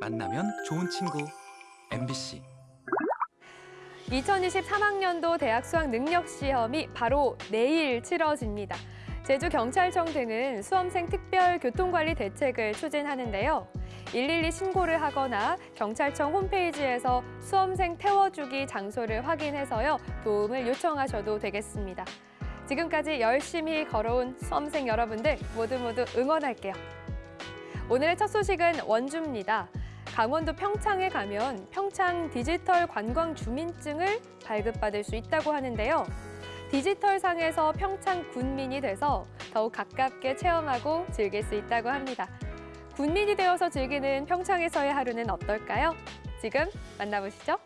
만나면 좋은 친구 MBC 2023학년도 대학 수학 능력 시험이 바로 내일 치러집니다. 제주경찰청 등은 수험생 특별 교통관리 대책을 추진하는데요. 112 신고를 하거나 경찰청 홈페이지에서 수험생 태워주기 장소를 확인해서요. 도움을 요청하셔도 되겠습니다. 지금까지 열심히 걸어온 수험생 여러분들 모두 모두 응원할게요. 오늘의 첫 소식은 원주입니다. 강원도 평창에 가면 평창 디지털 관광 주민증을 발급받을 수 있다고 하는데요. 디지털 상에서 평창 군민이 돼서 더욱 가깝게 체험하고 즐길 수 있다고 합니다. 군민이 되어서 즐기는 평창에서의 하루는 어떨까요? 지금 만나보시죠.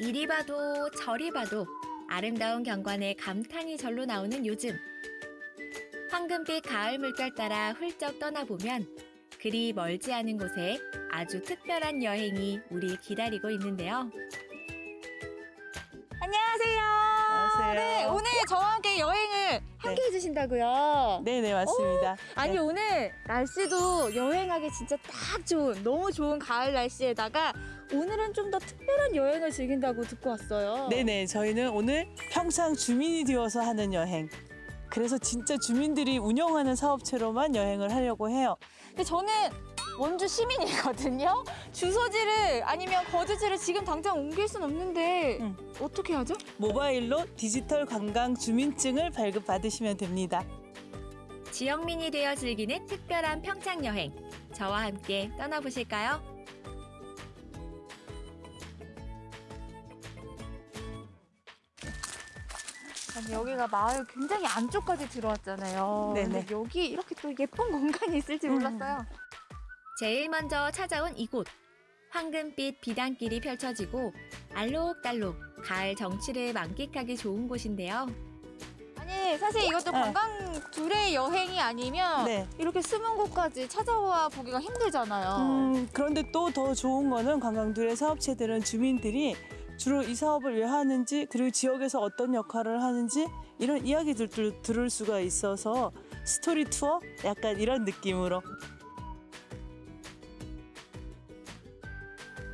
이리 봐도 저리 봐도 아름다운 경관에 감탄이 절로 나오는 요즘. 황금빛 가을 물결 따라 훌쩍 떠나보면 그리 멀지 않은 곳에 아주 특별한 여행이 우리 기다리고 있는데요. 안녕하세요. 안녕하세요. 네, 오늘 저와 함께 여행을 함께 해주신다고요. 네네 맞습니다. 아니 네. 오늘 날씨도 여행하기 진짜 딱 좋은 너무 좋은 가을 날씨에다가 오늘은 좀 더 특별한 여행을 즐긴다고 듣고 왔어요. 네네 저희는 오늘 평창 주민이 되어서 하는 여행. 그래서 진짜 주민들이 운영하는 사업체로만 여행을 하려고 해요. 근데 저는 원주 시민이거든요. 주소지를 아니면 거주지를 지금 당장 옮길 순 없는데 응. 어떻게 하죠? 모바일로 디지털 관광 주민증을 발급받으시면 됩니다. 지역민이 되어 즐기는 특별한 평창 여행. 저와 함께 떠나보실까요? 아니, 여기가 마을 굉장히 안쪽까지 들어왔잖아요. 네네. 근데 여기 이렇게 또 예쁜 공간이 있을지 음. 몰랐어요. 제일 먼저 찾아온 이곳. 황금빛 비단길이 펼쳐지고 알록달록 가을 정취를 만끽하기 좋은 곳인데요. 아니 사실 이것도 네. 관광 둘의 여행이 아니면 네. 이렇게 숨은 곳까지 찾아와 보기가 힘들잖아요. 음, 그런데 또 더 좋은 거는 관광들의 사업체들은 주민들이 주로 이 사업을 왜 하는지 그리고 지역에서 어떤 역할을 하는지 이런 이야기들도 들을 수가 있어서 스토리 투어 약간 이런 느낌으로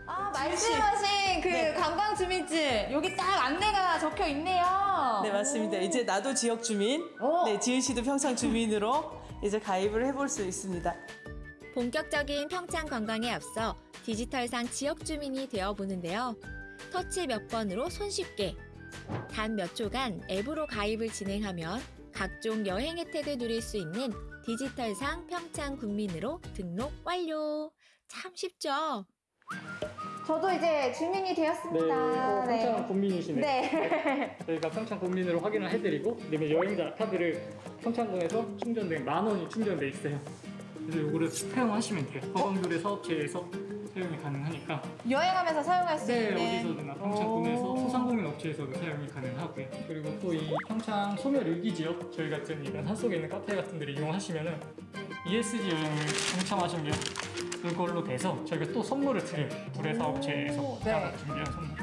아 말씀하신 그 네. 관광 주민증 여기 딱 안내가 적혀 있네요. 네 맞습니다. 이제 나도 지역 주민, 오. 네 지은 씨도 평창 주민으로 이제 가입을 해볼 수 있습니다. 본격적인 평창 관광에 앞서 디지털상 지역 주민이 되어 보는데요. 터치 몇 번으로 손쉽게 단 몇 초간 앱으로 가입을 진행하면 각종 여행 혜택을 누릴 수 있는 디지털상 평창 군민으로 등록 완료. 참 쉽죠? 저도 이제 주민이 네, 되었습니다. 어, 평창 국민이시네. 네. 저희가 평창 국민으로 확인을 해드리고 그다음에 여행자 카드를 평창군에서 충전된 만 원이 충전돼 있어요. 그래서 이거를 사용하시면 돼요. 허광교래 사업체에서 사용이 가능하니까 여행하면서 사용할 수 네 있는. 어디서든 평창군에서 오. 소상공인 업체에서도 사용이 가능하고요. 그리고 또 이 평창 소멸 일기 지역 저희 같은 이런 산속에 있는 카페 같은 데를 이용하시면 은 ESG 여행을 동참하시면 그걸로 돼서 저희가 또 선물을 드려요. 불의 사업체에서 오, 따로 네. 준비한 선물.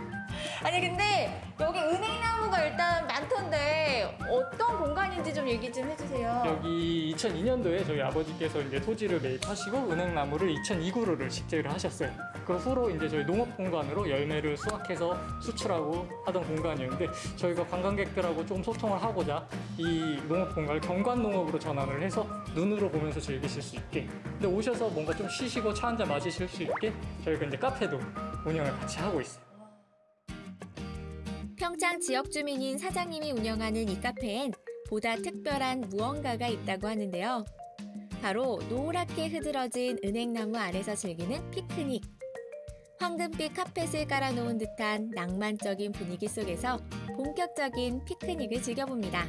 아니 근데 여기 은행나무가 일단 많던데 어떤 공간인지 좀 얘기 좀 해주세요. 여기 2002년도에 저희 아버지께서 이제 토지를 매입하시고 은행나무를 2002그루를 식재를 하셨어요. 그 후로 이제 저희 농업 공간으로 열매를 수확해서 수출하고 하던 공간이었는데 저희가 관광객들하고 조금 소통을 하고자 이 농업 공간을 경관 농업으로 전환을 해서 눈으로 보면서 즐기실 수 있게. 근데 오셔서 뭔가 좀 쉬시고 차 한잔 마시실 수 있게 저희가 이제 카페도 운영을 같이 하고 있어요. 평창 지역 주민인 사장님이 운영하는 이 카페엔 보다 특별한 무언가가 있다고 하는데요. 바로 노랗게 흐드러진 은행나무 아래서 즐기는 피크닉. 황금빛 카펫을 깔아놓은 듯한 낭만적인 분위기 속에서 본격적인 피크닉을 즐겨봅니다.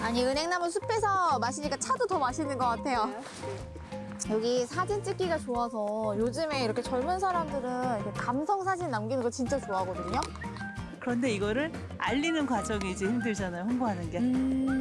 아니 은행나무 숲에서 마시니까 차도 더 맛있는 것 같아요. 여기 사진 찍기가 좋아서 요즘에 이렇게 젊은 사람들은 이렇게 감성 사진 남기는 거 진짜 좋아하거든요. 그런데 이거를 알리는 과정이 이제 힘들잖아요. 홍보하는 게.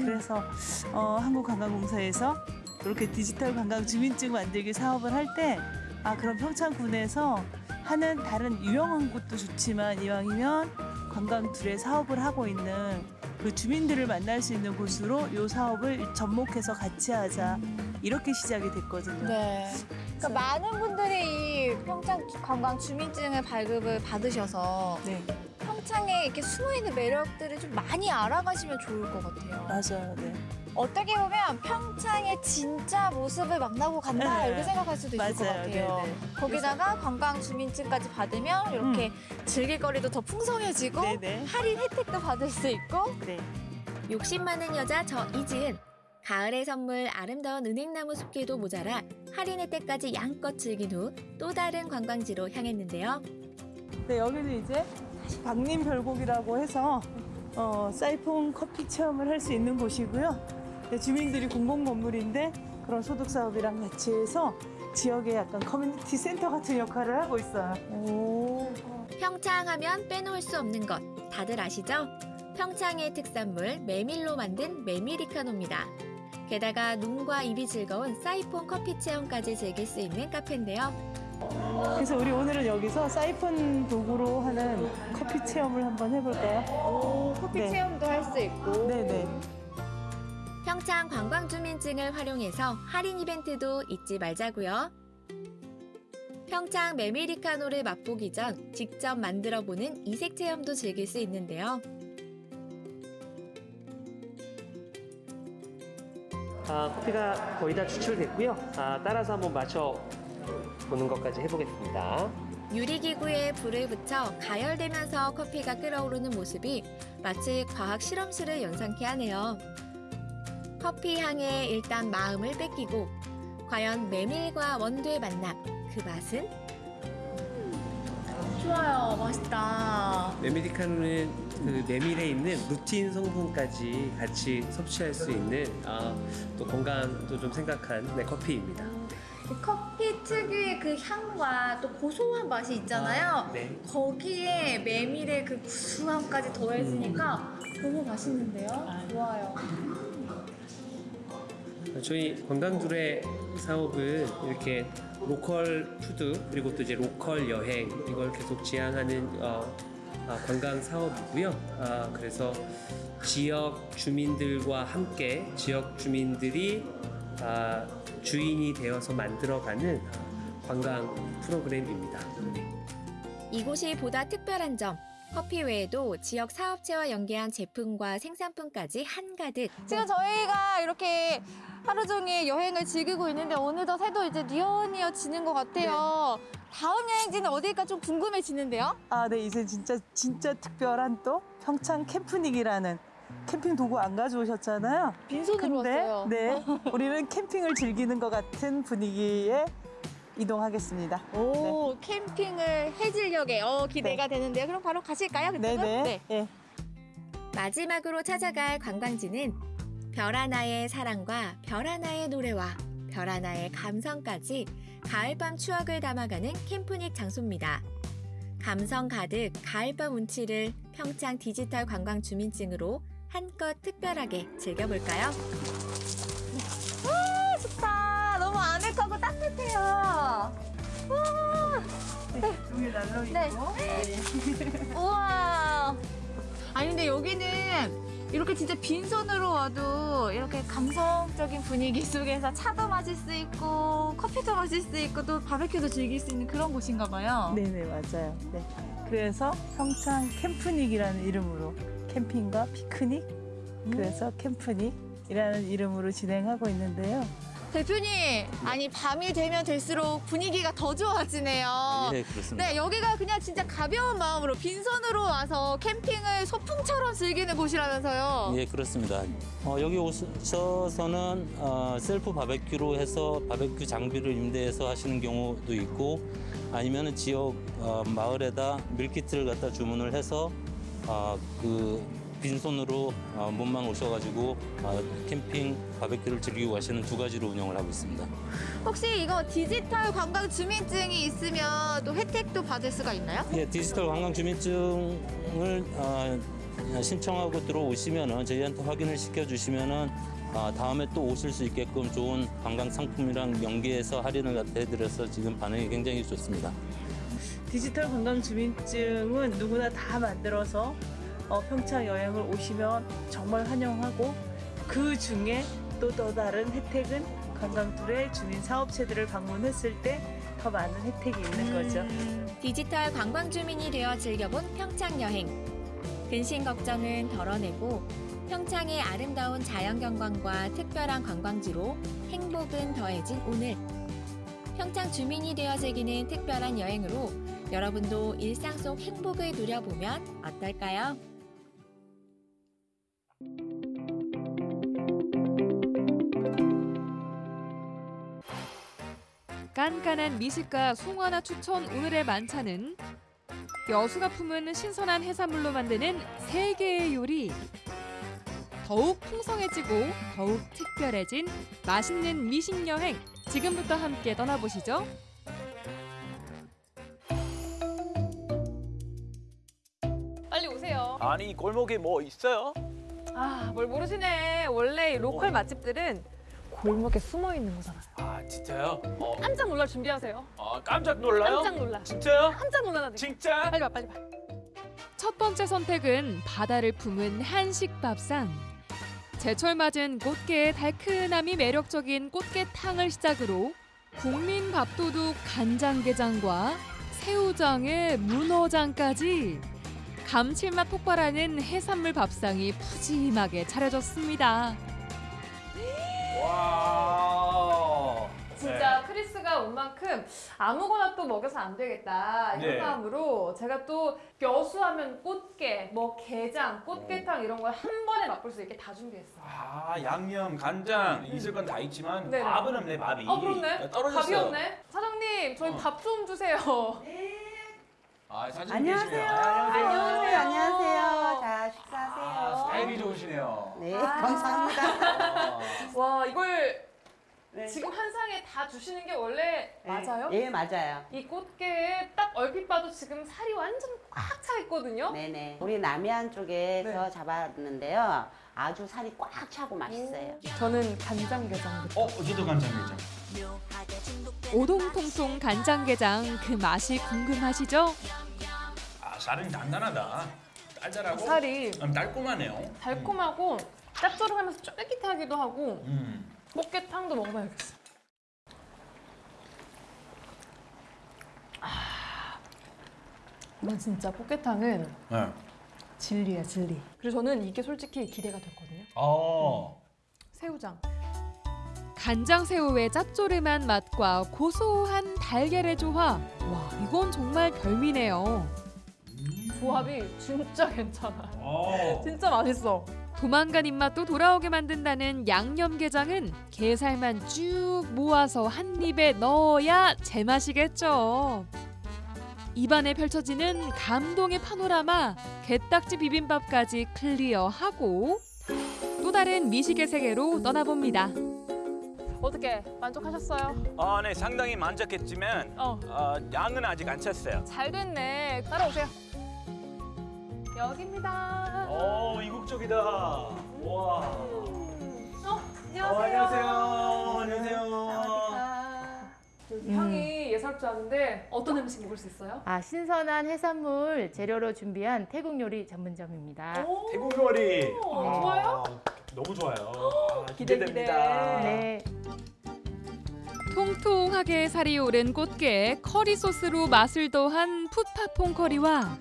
그래서 어, 한국관광공사에서 이렇게 디지털 관광 주민증 만들기 사업을 할 때 아 그럼 평창군에서 하는 다른 유명한 곳도 좋지만 이왕이면 관광 둘의 사업을 하고 있는 그 주민들을 만날 수 있는 곳으로 이 사업을 접목해서 같이 하자 이렇게 시작이 됐거든요. 네. 그러니까 많은 분들이 이 평창 관광 주민증을 발급을 받으셔서 네, 평창에 이렇게 숨어 있는 매력들을 좀 많이 알아가시면 좋을 것 같아요. 맞아요. 네. 어떻게 보면 평창의 진짜 모습을 만나고 간다 네. 이렇게 생각할 수도 있을 것 맞아요. 같아요. 네, 거기다가 관광 주민증까지 받으면 이렇게 즐길 거리도 더 풍성해지고 네, 네. 할인 혜택도 받을 수 있고 네. 욕심 많은 여자 저 이지은. 가을의 선물 아름다운 은행나무 숲길도 모자라 할인 혜택까지 양껏 즐긴 후 또 다른 관광지로 향했는데요. 네, 여기는 이제 방림 별곡이라고 해서 어, 사이폰 커피 체험을 할 수 있는 곳이고요. 네, 주민들이 공공 건물인데 그런 소득 사업이랑 같이 해서 지역의 약간 커뮤니티 센터 같은 역할을 하고 있어요. 평창하면 빼놓을 수 없는 것 다들 아시죠? 평창의 특산물 메밀로 만든 메밀리카노입니다. 게다가 눈과 입이 즐거운 사이폰 커피 체험까지 즐길 수 있는 카페인데요. 그래서 우리 오늘은 여기서 사이폰 도구로 하는 커피 체험을 한번 해볼까요? 오, 커피 네. 체험도 할 수 있고 네네. 평창 관광주민증을 활용해서 할인 이벤트도 잊지 말자고요. 평창 메밀리카노를 맛보기 전 직접 만들어보는 이색 체험도 즐길 수 있는데요. 아, 커피가 거의 다 추출됐고요. 아, 따라서 한번 마셔 보는 것까지 해보겠습니다. 유리기구에 불을 붙여 가열되면서 커피가 끓어오르는 모습이 마치 과학 실험실을 연상케 하네요. 커피 향에 일단 마음을 뺏기고 과연 메밀과 원두의 만남 그 맛은? 좋아요 맛있다 메밀리카노는 그 메밀에 있는 루틴 성분까지 같이 섭취할 수 있는 아, 또 건강도 좀 생각한 네, 커피입니다. 이 커피 특유의 그 향과 또 고소한 맛이 있잖아요. 네. 거기에 메밀의 그 구수함까지 더해지니까 너무 맛있는데요? 좋아요. 저희 관광두레 사업은 이렇게 local food 그리고 또 이제 local 여행 이걸 계속 지향하는 어, 아, 관광 사업이고요. 아, 그래서 지역 주민들과 함께 지역 주민들이 아, 주인이 되어서 만들어가는 관광 프로그램입니다. 이곳이 보다 특별한 점 커피 외에도 지역 사업체와 연계한 제품과 생산품까지 한가득 지금 저희가 이렇게 하루 종일 여행을 즐기고 있는데 어느덧 해도 이제 니어니어지는 것 같아요 다음 여행지는 어디일까 좀 궁금해지는데요 아, 네, 이제 진짜 진짜 특별한 또 평창 캠프닉이라는 캠핑 도구 안 가져오셨잖아요. 빈손으로 근데 왔어요 네, 우리는 캠핑을 즐기는 것 같은 분위기에 이동하겠습니다. 오 캠핑을 해질녘에 어 기대가 되는데요 그럼 바로 가실까요 그쪽은? 네네. 네. 예. 마지막으로 찾아갈 관광지는 별 하나의 사랑과 별 하나의 노래와 별 하나의 감성까지 가을밤 추억을 담아가는 캠프닉 장소입니다. 감성 가득 가을밤 운치를 평창 디지털 관광 주민증으로 한껏 특별하게 즐겨볼까요? 좋다 너무 아늑하고 따뜻해요 종이 날로 네. 우와. 아니 근데 여기는 이렇게 진짜 빈손으로 와도 이렇게 감성적인 분위기 속에서 차도 마실 수 있고 커피도 마실 수 있고 또 바베큐도 즐길 수 있는 그런 곳인가 봐요. 네네 맞아요. 네. 그래서 평창 캠프닉이라는 이름으로 캠핑과 피크닉 그래서 캠프닉이라는 이름으로 진행하고 있는데요. 대표님, 아니 밤이 되면 될수록 분위기가 더 좋아지네요. 네, 그렇습니다. 네, 여기가 그냥 진짜 가벼운 마음으로 빈손으로 와서 캠핑을 소풍처럼 즐기는 곳이라면서요. 예, 그렇습니다. 어, 여기 오셔서는 어, 셀프 바베큐로 해서 바베큐 장비를 임대해서 하시는 경우도 있고 아니면 지역 어, 마을에다 밀키트를 갖다 주문을 해서 어, 그 빈손으로 어, 몸만 오셔가지고 어, 캠핑 바베큐를 즐기고 가시는 두 가지로 운영을 하고 있습니다. 혹시 이거 디지털 관광 주민증이 있으면 또 혜택도 받을 수가 있나요? 예, 디지털 관광 주민증을 어, 신청하고 들어오시면은 저희한테 확인을 시켜주시면은 어, 다음에 또 오실 수 있게끔 좋은 관광 상품이랑 연계해서 할인을 해드려서 지금 반응이 굉장히 좋습니다. 디지털 관광 주민증은 누구나 다 만들어서 어, 평창 여행을 오시면 정말 환영하고 그 중에 또또 다른 혜택은 관광툴의 주민 사업체들을 방문했을 때 더 많은 혜택이 있는 거죠. 디지털 관광 주민이 되어 즐겨본 평창 여행. 근심 걱정은 덜어내고 평창의 아름다운 자연 경관과 특별한 관광지로 행복은 더해진 오늘. 평창 주민이 되어 즐기는 특별한 여행으로 여러분도 일상 속 행복을 누려보면 어떨까요? 깐깐한 미식가 송하나 추천 오늘의 만찬은 여수가 품은 신선한 해산물로 만드는 세 개의 요리. 더욱 풍성해지고 더욱 특별해진 맛있는 미식 여행. 지금부터 함께 떠나보시죠. 빨리 오세요. 아니 골목에 뭐 있어요? 아, 뭘 모르시네. 원래 이 로컬 맛집들은 골목에 숨어 있는 거잖아요. 아 진짜요? 어, 깜짝 놀랄 준비하세요. 아, 깜짝 놀라요? 깜짝 놀라. 진짜요? 깜짝 놀라나. 진짜? 빨리 와, 빨리 와. 첫 번째 선택은 바다를 품은 한식 밥상. 제철 맞은 꽃게의 달큰함이 매력적인 꽃게탕을 시작으로 국민 밥도둑 간장게장과 새우장에 문어장까지 감칠맛 폭발하는 해산물 밥상이 푸짐하게 차려졌습니다. 와. 진짜 크리스가 온 만큼 아무거나 또 먹여서 안 되겠다 이런 네. 마음으로 제가 또 벼수하면 꽃게, 뭐 게장, 꽃게탕 이런 걸 한 번에 맛볼 수 있게 다 준비했어요. 아 양념, 간장 있을 건 다 있지만 네네. 밥은 없네 밥이. 어 그렇네. 떨어졌어요. 밥이 없네. 사장님 저희 어. 밥좀 주세요. 아 사진 안녕하세요. 아, 안녕하세요. 안녕하세요. 자, 아, 식사하세요. 스타일이 좋으시네요. 네, 아. 감사합니다. 아, 와 이걸 네. 지금 한 상에 다 주시는 게 원래 맞아요? 예, 맞아요. 이 꽃게에 딱 얼핏 봐도 지금 살이 완전 꽉 차 있거든요. 네네. 우리 남해안 쪽에서 네. 잡았는데요. 아주 살이 꽉 차고 맛있어요. 저는 간장게장부터. 어 저도 간장게장. 오동통통 간장게장 그 맛이 궁금하시죠? 아 살은 단단하다. 달달하고. 살이 음, 달콤하네요. 달콤하고 짭조름하면서 쫄깃하기도 하고 음. 꽃게탕도 먹어봐야겠어. 아, 이건 진짜 꽃게탕은 네. 진리야 진리. 그리고 저는 이게 솔직히 기대가 됐거든요. 어. 새우장. 간장 새우의 짭조름한 맛과 고소한 달걀의 조화. 와 이건 정말 별미네요. 조합이 진짜 괜찮아. 어. 진짜 맛있어. 도망간 입맛도 돌아오게 만든다는 양념게장은 게살만 쭉 모아서 한 입에 넣어야 제맛이겠죠. 입안에 펼쳐지는 감동의 파노라마, 게딱지 비빔밥까지 클리어하고 또 다른 미식의 세계로 떠나봅니다. 어떻게 만족하셨어요? 아, 네 상당히 만족했지만 어, 어, 양은 아직 안 찼어요. 잘 됐네. 따라오세요. 여기입니다. 오 이국적이다. 와. 어, 안녕하세요. 어, 안녕하세요. 안녕하세요. 향이 예사롭지 않은데 어떤 음식 먹을 수 있어요? 아, 신선한 해산물 재료로 준비한 태국 요리 전문점입니다. 오, 태국 요리. 오, 좋아요? 너무 좋아요. 아, 기대, 기대됩니다. 네. 통통하게 살이 오른 꽃게 커리 소스로 맛을 더한 풋파퐁 커리와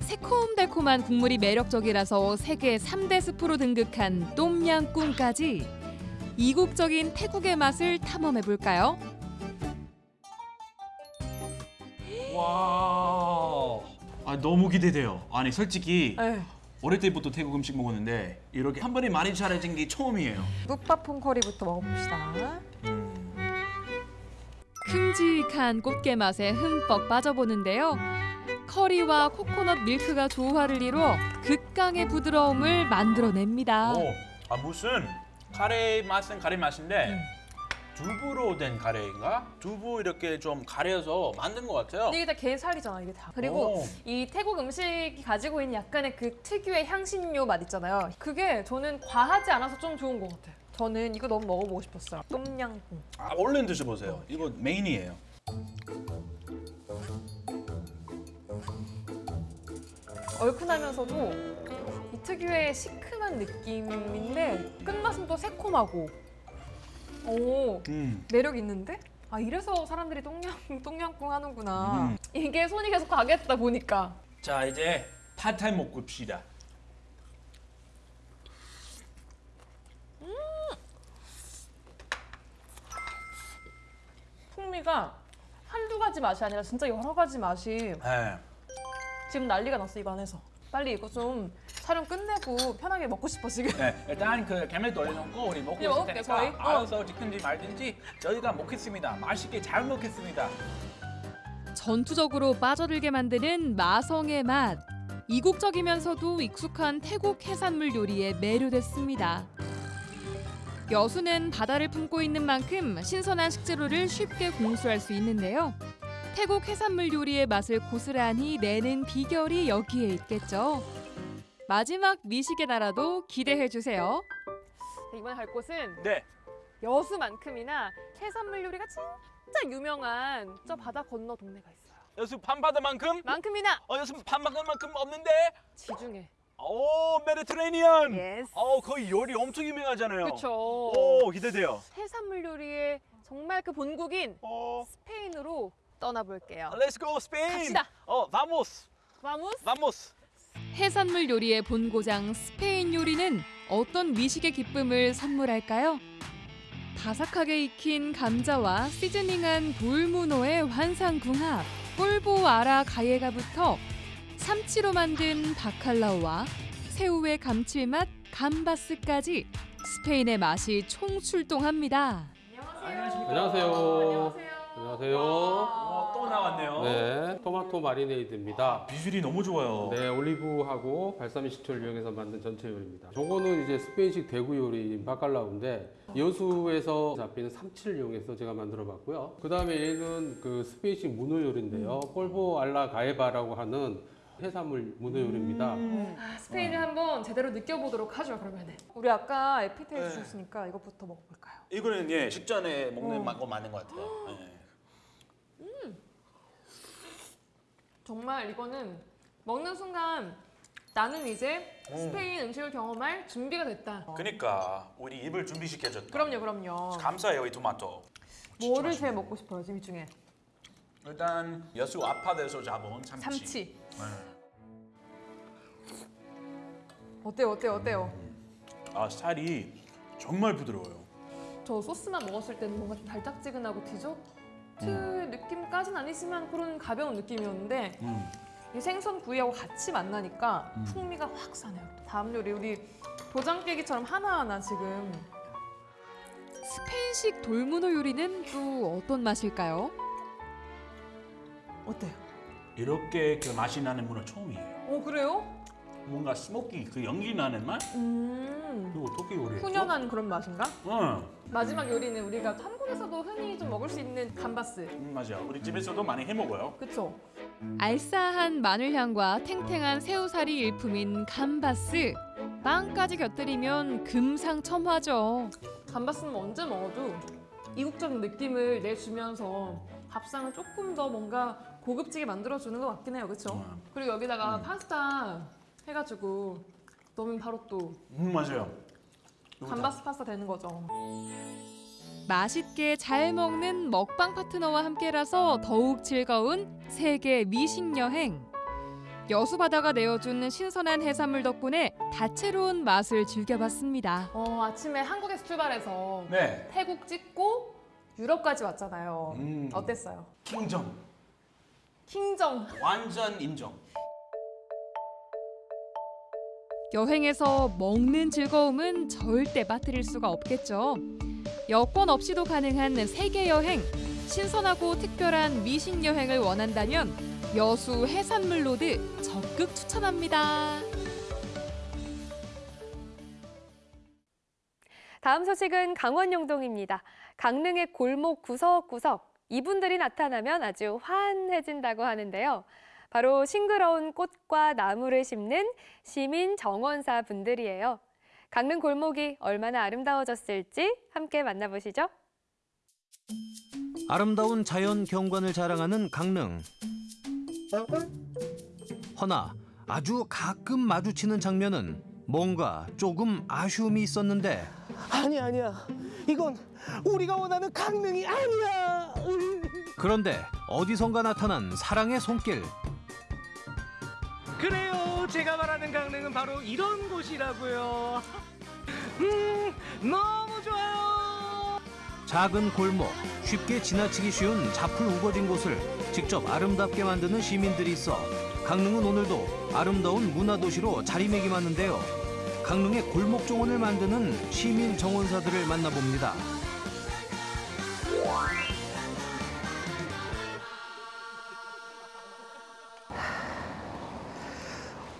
새콤달콤한 국물이 매력적이라서 세계 3대 스프로 등극한 똠양꿍까지 이국적인 태국의 맛을 탐험해 볼까요? 와. 아 너무 기대돼요. 아니 솔직히 네. 어릴 때부터 태국 음식 먹었는데 이렇게 한 번에 많이 잘해진 게 처음이에요. 풋파퐁 커리부터 먹어봅시다. 음. 큼직한 꽃게 맛에 흠뻑 빠져보는데요. 커리와 코코넛 밀크가 조화를 이루어 극강의 부드러움을 만들어냅니다. 오, 아 무슨 카레 맛은 카레 맛인데 두부로 된 카레인가? 두부 이렇게 좀 가려서 만든 것 같아요. 이게 다 게살이잖아 이게 다. 그리고 오. 이 태국 음식이 가지고 있는 약간의 그 특유의 향신료 맛 있잖아요. 그게 저는 과하지 않아서 좀 좋은 것 같아요. 저는 이거 너무 먹어보고 싶었어요. 똠양꿍. 아, 얼른 드셔보세요. 이거 메인이에요. 얼큰하면서도 이 특유의 시큼한 느낌인데 끝맛은 또 새콤하고 오 음. 매력 있는데? 아 이래서 사람들이 똥냥 똥냥꿍 하는구나. 음. 이게 손이 계속 가겠다 보니까. 자 이제 팟타이 먹고 봅시다. 풍미가 한두 가지 맛이 아니라 진짜 여러 가지 맛이 네. 지금 난리가 났어 입 안에서. 빨리 이거 좀 촬영 끝내고 편하게 먹고 싶어 지금. 네, 일단 그 개mel도 올려놓고 우리 먹고 네, 있을 테니까 저희. 어. 알아서 찍든지 말든지 저희가 먹겠습니다. 맛있게 잘 먹겠습니다. 전투적으로 빠져들게 만드는 마성의 맛. 이국적이면서도 익숙한 태국 해산물 요리에 매료됐습니다. 여수는 바다를 품고 있는 만큼 신선한 식재료를 쉽게 공수할 수 있는데요. 태국 해산물 요리의 맛을 고스란히 내는 비결이 여기에 있겠죠. 마지막 미식의 나라도 기대해 주세요. 이번에 갈 곳은 네. 여수만큼이나 해산물 요리가 진짜 유명한 저 바다 건너 동네가 있어요. 여수 밤바다만큼? 만큼이나 어 여수 밤바다만큼 없는데? 지중해. 오 Mediterranean. Yes. 어 거기 요리 엄청 유명하잖아요. 그렇죠. 오 기대돼요. 해산물 요리의 정말 그 본국인 어. 스페인으로 떠나볼게요. Let's go Spain. 갑시다. 어 vamos. Vamos. vamos. 해산물 요리의 본고장 스페인 요리는 어떤 미식의 기쁨을 선물할까요? 바삭하게 익힌 감자와 seasoning한 돌문어의 환상궁합, 꼴보 아라 가예가부터 삼치로 만든 바칼라오와 새우의 감칠맛 감바스까지 스페인의 맛이 총출동합니다. 안녕하세요. 안녕하세요. 어, 또 나왔네요. 네, 토마토 마리네이드입니다. 비주얼이 너무 좋아요. 네, 올리브하고 발사믹 식초를 이용해서 만든 전체 요리입니다. 저거는 이제 스페인식 대구 요리인 바칼라우인데 여수에서 잡히는 삼치를 이용해서 제가 만들어 봤고요. 그 다음에 얘는 그 스페인식 문어 요리인데요. 폴보 알라 가에바라고 하는 해산물 문어 요리입니다. 아, 스페인을 한번 제대로 느껴보도록 하죠 그러면은. 우리 아까 에피테이저 네. 주셨으니까 이것부터 먹어볼까요? 이거는 예 식전에 먹는 어. 맛거 맞는 것 같아요. 예. 정말 이거는 먹는 순간 나는 이제 음. 스페인 음식을 경험할 준비가 됐다. 그러니까 우리 입을 준비시켜줬다. 그럼요, 그럼요. 감사해요 이 토마토. 뭐를 제일 먹고 싶어요, 지금 이 중에? 일단 여수 아파트에서 잡은 참치. 참치. 네. 어때요, 어때요, 어때요? 아 살이 정말 부드러워요. 저 소스만 먹었을 때는 뭔가 좀 달짝지근하고 디저트 음. 느낌까지는 아니지만 그런 가벼운 느낌이었는데 음. 이 생선 구이하고 같이 만나니까 음. 풍미가 확 사네요. 다음 요리 우리 도장 깨기처럼 하나하나 지금 스페인식 돌문어 요리는 또 어떤 맛일까요? 어때요? 이렇게 그 맛이 나는 문어 처음이에요. 어 그래요? 뭔가 스모키 그 연기 나는 맛? 음 그리고 어떻게 요리했죠? 훈연한 그런 맛인가? 응. 마지막 요리는 우리가 한국에서도 흔히 좀 먹을 수 있는 감바스. 음, 맞아. 우리 집에서도 많이 해 먹어요. 그쵸? 알싸한 마늘향과 탱탱한 새우살이 일품인 감바스. 빵까지 곁들이면 금상첨화죠. 감바스는 언제 먹어도 이국적인 느낌을 내주면서 밥상을 조금 더 뭔가 고급지게 만들어주는 것 같긴 해요, 그렇죠? 그리고 여기다가 파스타 해가지고 넣으면 바로 또 음 맞아요. 감바스 파스타 되는 거죠. 맛있게 잘 먹는 먹방 파트너와 함께라서 더욱 즐거운 세계 미식 여행. 여수 바다가 내어준 신선한 해산물 덕분에 다채로운 맛을 즐겨봤습니다. 어, 아침에 한국에서 출발해서 네. 태국 찍고 유럽까지 왔잖아요. 음. 어땠어요? 킹정. 킹정. 완전 인정. 여행에서 먹는 즐거움은 절대 빠뜨릴 수가 없겠죠. 여권 없이도 가능한 세계 여행. 신선하고 특별한 미식 여행을 원한다면 여수 해산물 road 적극 추천합니다. 다음 소식은 강원 영동입니다. 강릉의 골목 구석구석 이분들이 나타나면 아주 환해진다고 하는데요. 바로 싱그러운 꽃과 나무를 심는 시민 정원사 분들이에요. 강릉 골목이 얼마나 아름다워졌을지 함께 만나보시죠. 아름다운 자연 경관을 자랑하는 강릉. 허나 아주 가끔 마주치는 장면은 뭔가 조금 아쉬움이 있었는데 아니 아니야. 이건 우리가 원하는 강릉이 아니야. 그런데 어디선가 나타난 사랑의 손길 그래요. 제가 말하는 강릉은 바로 이런 곳이라고요. 음, 너무 좋아요. 작은 골목 쉽게 지나치기 쉬운 잡풀 우거진 곳을 직접 아름답게 만드는 시민들이 있어 강릉은 오늘도 아름다운 문화도시로 자리매김하는데요 강릉의 골목 정원을 만드는 시민 정원사들을 만나봅니다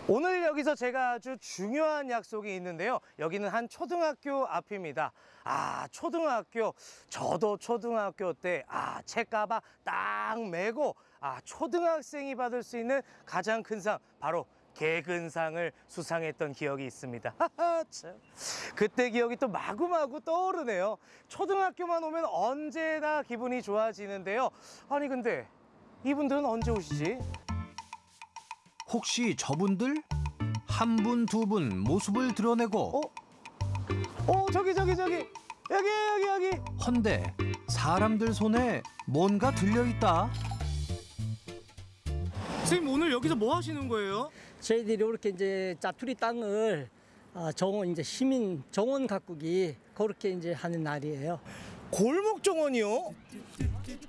오늘 여기서 제가 아주 중요한 약속이 있는데요. 여기는 한 초등학교 앞입니다. 아, 초등학교. 저도 초등학교 때, 아, 책가방 딱 메고, 아, 초등학생이 받을 수 있는 가장 큰 상, 바로 개근상을 수상했던 기억이 있습니다. 참. 그때 기억이 또 마구마구 떠오르네요. 초등학교만 오면 언제나 기분이 좋아지는데요. 아니, 근데 이분들은 언제 오시지? 혹시 저분들? 한 분 두분 모습을 드러내고 어, 저기, 저기, 저기. 여기, 여기, 여기. 헌데 사람들 손에 뭔가 들려 있다 선생님, 오늘 여기서 뭐 하시는 거예요? 저희들이 이렇게 이제 짜투리 땅을 아, 정원 이제 시민 정원 가꾸기 그렇게 이제 하는 날이에요. 골목 정원이요?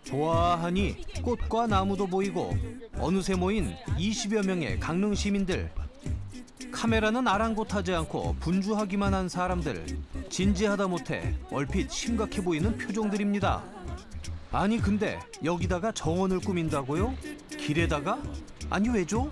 좋아하니 꽃과 나무도 보이고 어느새 모인 20여 명의 강릉 시민들 카메라는 아랑곳하지 않고 분주하기만 한 사람들 진지하다 못해 얼핏 심각해 보이는 표정들입니다 아니 근데 여기다가 정원을 꾸민다고요? 길에다가? 아니 왜죠?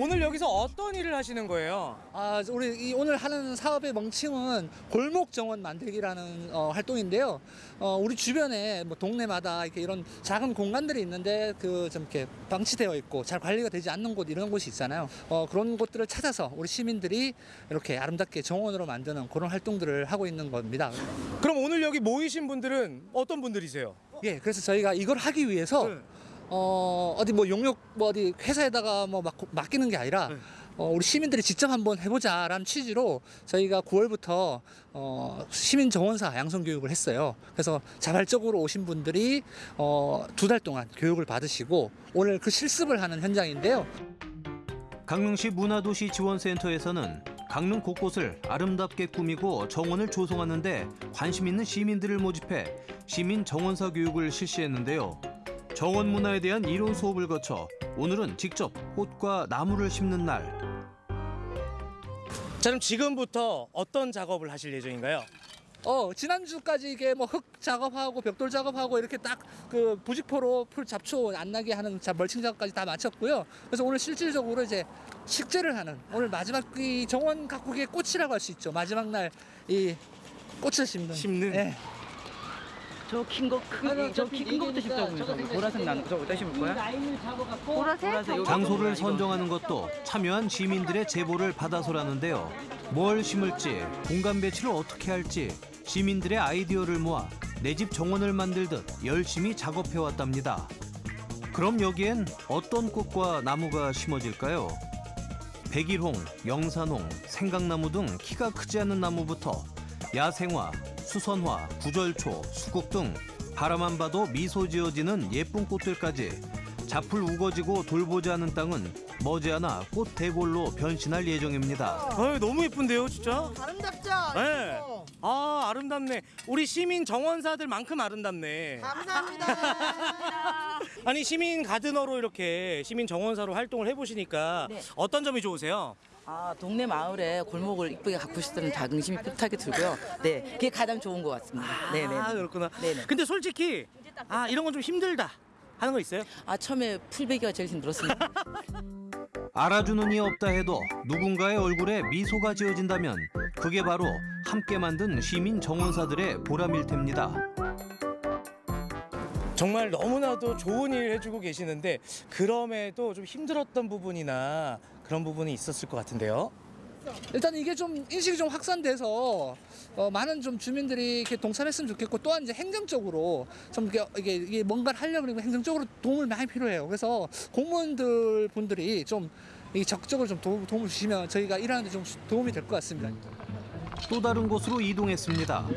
오늘 여기서 어떤 일을 하시는 거예요? 아, 우리 이 오늘 하는 사업의 명칭은 골목 정원 만들기라는 어, 활동인데요. 어, 우리 주변에 뭐 동네마다 이렇게 이런 작은 공간들이 있는데 그 좀 이렇게 방치되어 있고 잘 관리가 되지 않는 곳 이런 곳이 있잖아요. 어, 그런 곳들을 찾아서 우리 시민들이 이렇게 아름답게 정원으로 만드는 그런 활동들을 하고 있는 겁니다. 그럼 오늘 여기 모이신 분들은 어떤 분들이세요? 예, 그래서 저희가 이걸 하기 위해서 어, 어디 뭐 용역 뭐 어디 회사에다가 뭐 막, 맡기는 게 아니라 어, 우리 시민들이 직접 한번 해보자라는 취지로 저희가 9월부터 어, 시민 정원사 양성 교육을 했어요. 그래서 자발적으로 오신 분들이 어, 두 달 동안 교육을 받으시고 오늘 그 실습을 하는 현장인데요. 강릉시 문화도시 지원센터에서는 강릉 곳곳을 아름답게 꾸미고 정원을 조성하는데 관심 있는 시민들을 모집해 시민 정원사 교육을 실시했는데요. 정원 문화에 대한 이론 수업을 거쳐 오늘은 직접 꽃과 나무를 심는 날. 자, 그럼 지금부터 어떤 작업을 하실 예정인가요? 어 지난주까지 이게 뭐 흙 작업하고 벽돌 작업하고 이렇게 딱 그 부직포로 풀 잡초 안 나게 하는 자- 멀칭 작업까지 다 마쳤고요. 그래서 오늘 실질적으로 이제 식재를 하는 오늘 마지막 이 정원 가꾸기의 꽃이라고 할 수 있죠. 마지막 날 이 꽃을 심는. 심는. 저 긴 거, 큰, 저긴 거부터 심자고 저 보라색 나는 거, 저거 어디다 심을 거야? 보라색? 장소를 선정하는 것도 참여한 시민들의 제보를 받아서라는데요. 뭘 심을지, 공간 배치를 어떻게 할지 시민들의 아이디어를 모아 내 집 정원을 만들듯 열심히 작업해 왔답니다. 그럼 여기엔 어떤 꽃과 나무가 심어질까요? 백일홍, 영산홍, 생강나무 등 키가 크지 않은 나무부터 야생화, 수선화, 구절초, 수국 등 바라만 봐도 미소 지어지는 예쁜 꽃들까지 잡풀 우거지고 돌보지 않은 땅은 머지않아 꽃 대골로 변신할 예정입니다. 아, 너무 예쁜데요, 진짜? 아름답죠? 네. 아, 아름답네. 우리 시민 정원사들만큼 아름답네. 감사합니다. 아니, 시민 가드너로 이렇게 시민 정원사로 활동을 해보시니까 네. 어떤 점이 좋으세요? 아, 동네 마을에 골목을 이쁘게 가꾸고 싶다는 자긍심이 뿌듯하게 들고요. 네, 그게 가장 좋은 것 같습니다. 네네. 아, 그렇구나. 네네. 근데 솔직히 아, 이런 건 좀 힘들다 하는 거 있어요? 아, 처음에 풀베기가 제일 힘들었습니다. 알아주는 이 없다 해도 누군가의 얼굴에 미소가 지어진다면 그게 바로 함께 만든 시민 정원사들의 보람일 텐니다. 정말 너무나도 좋은 일 해주고 계시는데 그럼에도 좀 힘들었던 부분이나 그런 부분이 있었을 것 같은데요. 일단 이게 좀 인식이 좀 확산돼서 어, 많은 좀 주민들이 이렇게 동참했으면 좋겠고 또한 이제 행정적으로 좀 이게, 이게, 이게 뭔가를 하려고 그러면 행정적으로 도움을 많이 필요해요. 그래서 공무원들 분들이 좀 이 적극적으로 좀 도움, 도움을 주시면 저희가 일하는데 좀 도움이 될 것 같습니다. 또 다른 곳으로 이동했습니다.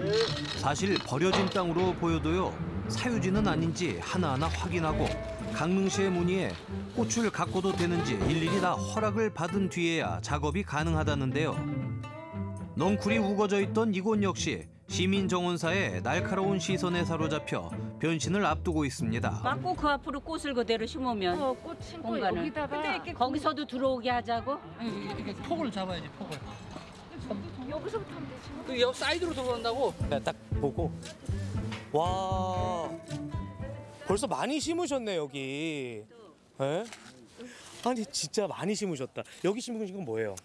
사실 버려진 땅으로 보여도요 사유지는 아닌지 하나하나 확인하고 강릉시의 문의에 꽃을 가꿔도 되는지 일일이 다 허락을 받은 뒤에야 작업이 가능하다는데요. 넝쿨이 우거져 있던 이곳 역시 시민 정원사의 날카로운 시선에 사로잡혀 변신을 앞두고 있습니다. 막고 그 앞으로 꽃을 그대로 심으면 어, 꽃 심고 공간을. 여기다가 거기서도 들어오게 하자고. 이렇게 폭을 잡아야지 폭을. 여기서부터 하면 되지. 그 옆 사이드로 들어온다고. 딱 보고 와 벌써 많이 심으셨네 여기. 예? 아니 진짜 많이 심으셨다. 여기 심으신 건 뭐예요?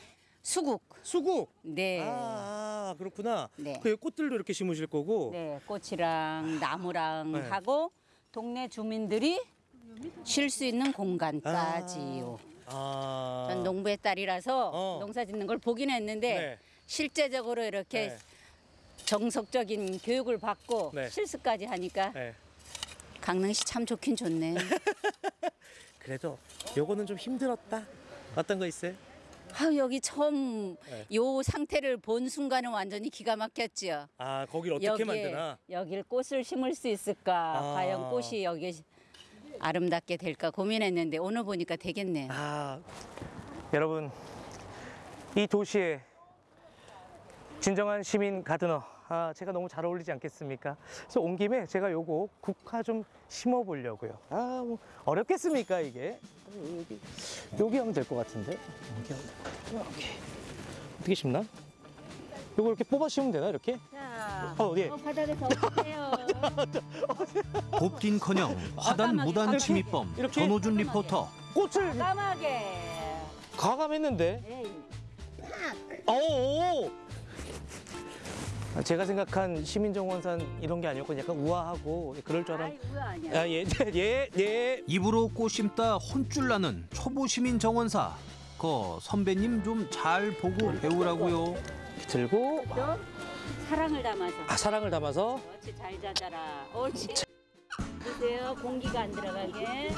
수국. 수국. 네. 아 그렇구나. 네. 그 꽃들도 이렇게 심으실 거고. 네, 꽃이랑 나무랑 네. 하고 동네 주민들이 쉴 수 있는 공간까지요. 아. 전 농부의 딸이라서 농사 짓는 걸 보긴 했는데 네. 실제적으로 이렇게 네. 정석적인 교육을 받고 네. 실습까지 하니까 네. 강릉시 참 좋긴 좋네. 그래도 요거는 좀 힘들었다. 어떤 거 있어요? 아, 여기 처음 네. 요 상태를 본 순간은 완전히 기가 막혔죠. 아 거길 어떻게 여기에, 만드나? 여길 꽃을 심을 수 있을까? 아. 과연 꽃이 여기 아름답게 될까 고민했는데 오늘 보니까 되겠네요. 아 여러분 이 도시에 진정한 시민 가드너 아 제가 너무 잘 어울리지 않겠습니까? 그래서 온 김에 제가 요거 국화 좀 심어 보려고요. 아 뭐 어렵겠습니까 이게? 여기 여기 하면 될 것 같은데 여기 하면. 오케이 어떻게 심나? 요거 이렇게 뽑아 심으면 되나 이렇게? 자, 어, 어디? 바닥에서 오세요. 곱딘커녕 화단 무단 침입범 전호준 리포터. 꽃을 까마게. 과감했는데. 오. 아, 제가 생각한 시민정원산 이런 게 아니었고 약간 우아하고 그럴 줄 알았. 아, 예, 예, 예. 입으로 꽃 심다 혼쭐 나는 초보 시민 정원사. 그 선배님 좀 잘 보고 배우라고요. 들고 또 사랑을 담아서. 아 사랑을 담아서 그렇지 잘 자자라. 옳지. 보세요 공기가 안 들어가게.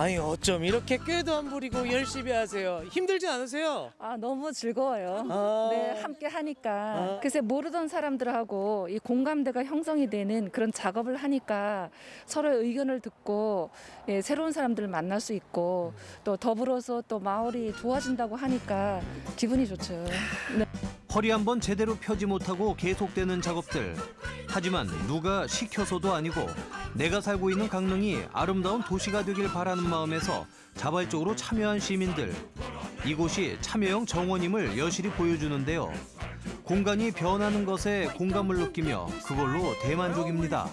아니 어쩜 이렇게 꾀도 안 부리고 열심히 하세요. 힘들지 않으세요? 아 너무 즐거워요. 아. 네 함께 하니까 아. 글쎄 모르던 사람들하고 이 공감대가 형성이 되는 그런 작업을 하니까 서로의 의견을 듣고 예, 새로운 사람들을 만날 수 있고 또 더불어서 또 마을이 좋아진다고 하니까 기분이 좋죠. 네. 허리 한 번 제대로 펴지 못하고 계속되는 작업들. 하지만 누가 시켜서도 아니고 내가 살고 있는 강릉이 아름다운 도시가 되길 바라는 마음에서 자발적으로 참여한 시민들. 이곳이 참여형 정원임을 여실히 보여주는데요. 공간이 변하는 것에 공감을 느끼며 그걸로 대만족입니다.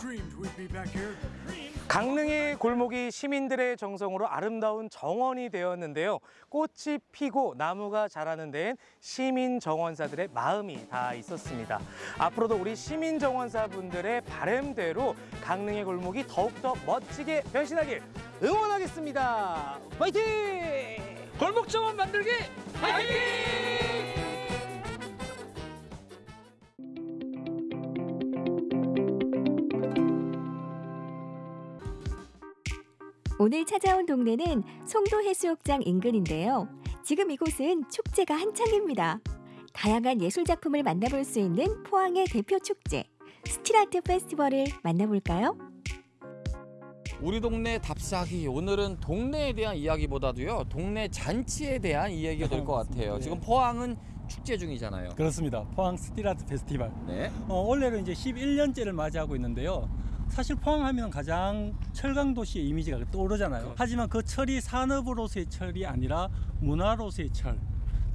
강릉의 골목이 시민들의 정성으로 아름다운 정원이 되었는데요. 꽃이 피고 나무가 자라는 데엔 시민 정원사들의 마음이 다 있었습니다. 앞으로도 우리 시민 정원사 분들의 바램대로 강릉의 골목이 더욱더 멋지게 변신하길 응원하겠습니다. 화이팅! 골목 정원 만들기 화이팅! 오늘 찾아온 동네는 송도 해수욕장 인근인데요. 지금 이곳은 축제가 한창입니다. 다양한 예술 작품을 만나볼 수 있는 포항의 대표 축제 스틸아트 페스티벌을 만나볼까요? 우리 동네 답사기 오늘은 동네에 대한 이야기보다도요 동네 잔치에 대한 이야기가 될 것 같아요. 지금 포항은 축제 중이잖아요. 그렇습니다. 포항 스틸아트 페스티벌. 네. 어, 올해로 이제 11년째를 맞이하고 있는데요. 사실 포항하면 가장 철강 도시의 이미지가 떠오르잖아요. 하지만 그 철이 산업으로서의 철이 아니라 문화로서의 철.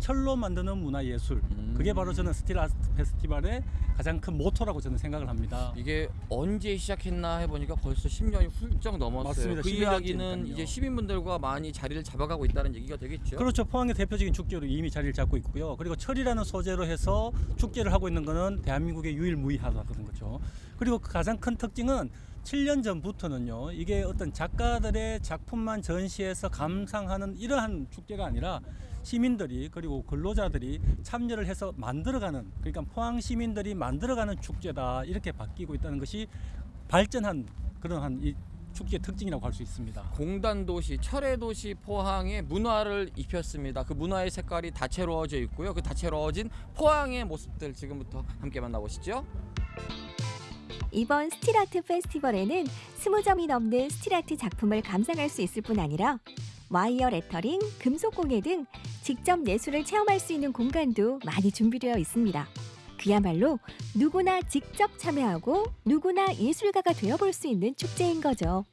철로 만드는 문화 예술. 그게 바로 저는 스틸 아트 페스티벌의 가장 큰 모토라고 저는 생각을 합니다. 이게 언제 시작했나 해보니까 벌써 10년이 훌쩍 넘었어요. 맞습니다. 그 11년 이야기는. 이제 시민분들과 많이 자리를 잡아가고 있다는 얘기가 되겠죠. 그렇죠. 포항의 대표적인 축제로 이미 자리를 잡고 있고요. 그리고 철이라는 소재로 해서 축제를 하고 있는 거는 대한민국의 유일무이하다는 거죠. 그리고 그 가장 큰 특징은 7년 전부터는요. 이게 어떤 작가들의 작품만 전시해서 감상하는 이러한 축제가 아니라 시민들이 그리고 근로자들이 참여를 해서 만들어가는 그러니까 포항 시민들이 만들어가는 축제다 이렇게 바뀌고 있다는 것이 발전한 그러한 이 축제 특징이라고 할 수 있습니다. 공단 도시, 철의 도시 포항에 문화를 입혔습니다. 그 문화의 색깔이 다채로워져 있고요. 그 다채로워진 포항의 모습들 지금부터 함께 만나보시죠. 이번 스틸아트 페스티벌에는 20점이 넘는 스틸아트 작품을 감상할 수 있을 뿐 아니라 와이어 레터링, 금속 공예 등 직접 예술을 체험할 수 있는 공간도 많이 준비되어 있습니다. 그야말로 누구나 직접 참여하고 누구나 예술가가 되어볼 수 있는 축제인 거죠.